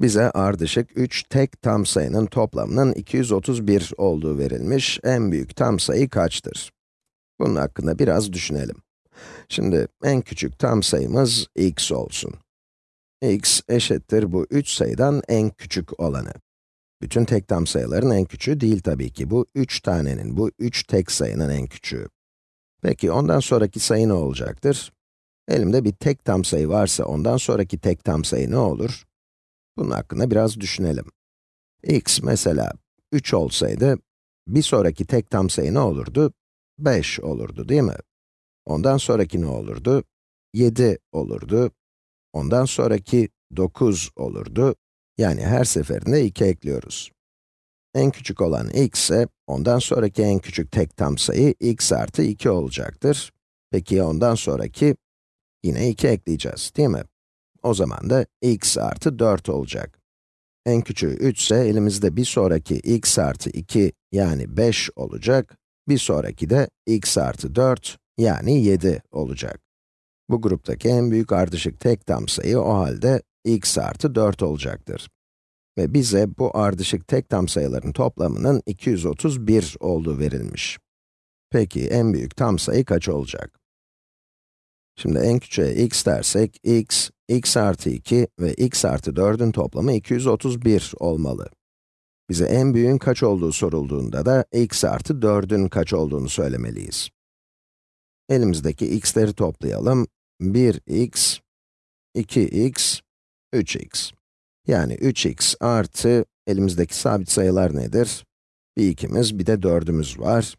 Bize ardışık 3 tek tam sayının toplamının 231 olduğu verilmiş. En büyük tam sayı kaçtır? Bunun hakkında biraz düşünelim. Şimdi en küçük tam sayımız x olsun. x eşittir bu 3 sayıdan en küçük olanı. Bütün tek tam sayıların en küçüğü değil tabii ki. Bu 3 tanenin, bu 3 tek sayının en küçüğü. Peki ondan sonraki sayı ne olacaktır? Elimde bir tek tam sayı varsa ondan sonraki tek tam sayı ne olur? Bunun hakkında biraz düşünelim. x mesela 3 olsaydı, bir sonraki tek tam sayı ne olurdu? 5 olurdu değil mi? Ondan sonraki ne olurdu? 7 olurdu. Ondan sonraki 9 olurdu. Yani her seferinde 2 ekliyoruz. En küçük olan x ise, ondan sonraki en küçük tek tam sayı x artı 2 olacaktır. Peki ondan sonraki? Yine 2 ekleyeceğiz, değil mi? O zaman da x artı 4 olacak. En küçüğü 3 ise elimizde bir sonraki x artı 2 yani 5 olacak. Bir sonraki de x artı 4 yani 7 olacak. Bu gruptaki en büyük ardışık tek tam sayı o halde x artı 4 olacaktır. Ve bize bu ardışık tek tam sayıların toplamının 231 olduğu verilmiş. Peki en büyük tam sayı kaç olacak? Şimdi en küçüğe x dersek, x, x artı 2 ve x artı 4'ün toplamı 231 olmalı. Bize en büyüğün kaç olduğu sorulduğunda da x artı 4'ün kaç olduğunu söylemeliyiz. Elimizdeki x'leri toplayalım. 1x, 2x, 3x. Yani 3x artı, elimizdeki sabit sayılar nedir? Bir 2'miz, bir de 4'ümüz var.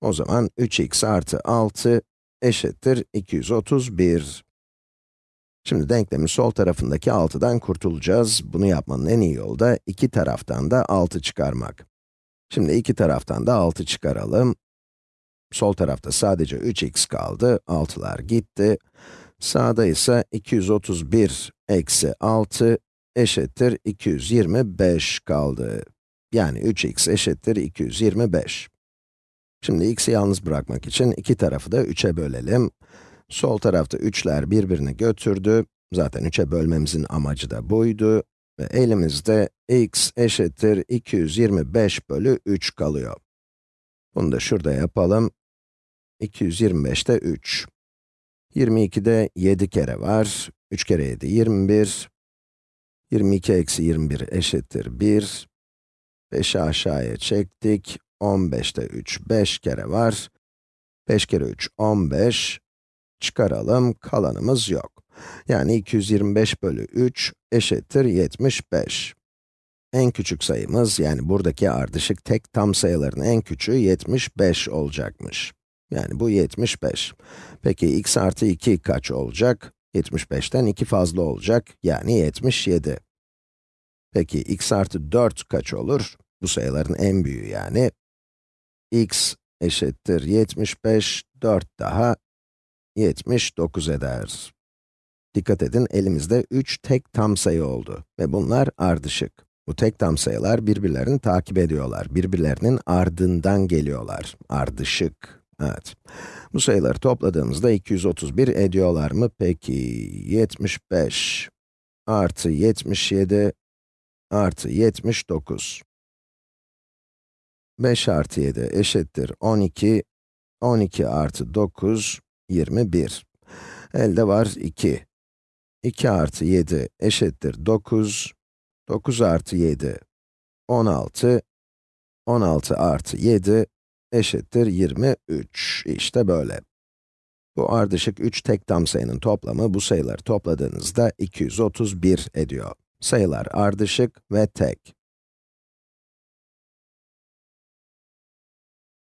O zaman 3x artı 6 eşittir 231. Şimdi denklemin sol tarafındaki 6'dan kurtulacağız. Bunu yapmanın en iyi yolu da iki taraftan da 6 çıkarmak. Şimdi iki taraftan da 6 çıkaralım. Sol tarafta sadece 3x kaldı, 6'lar gitti. Sağda ise 231 eksi 6 eşittir 225 kaldı. Yani 3x eşittir 225. Şimdi x'i yalnız bırakmak için iki tarafı da 3'e bölelim. Sol tarafta 3'ler birbirini götürdü. Zaten 3'e bölmemizin amacı da buydu. Ve elimizde x eşittir 225 bölü 3 kalıyor. Bunu da şurada yapalım. 225'te 3. 22'de 7 kere var. 3 kere 7, 21. 22 eksi 21 eşittir 1. 5'i aşağıya çektik. 15'te 3, 5 kere var. 5 kere 3, 15. Çıkaralım, kalanımız yok. Yani 225 bölü 3 eşittir 75. En küçük sayımız, yani buradaki ardışık tek tam sayıların en küçüğü 75 olacakmış. Yani bu 75. Peki x artı 2 kaç olacak? 75'ten 2 fazla olacak, yani 77. Peki x artı 4 kaç olur? Bu sayıların en büyüğü yani x eşittir 75, 4 daha 79 eder. Dikkat edin, elimizde 3 tek tam sayı oldu ve bunlar ardışık. Bu tek tam sayılar birbirlerini takip ediyorlar, birbirlerinin ardından geliyorlar. Ardışık. Evet. Bu sayıları topladığımızda 231 ediyorlar mı? Peki, 75 artı 77 artı 79. 5 artı 7 eşittir 12, 12 artı 9, 21. Elde var 2. 2 artı 7 eşittir 9, 9 artı 7, 16, 16 artı 7 eşittir 23. İşte böyle. Bu ardışık 3 tek tam sayının toplamı bu sayıları topladığınızda 231 ediyor. Sayılar ardışık ve tek.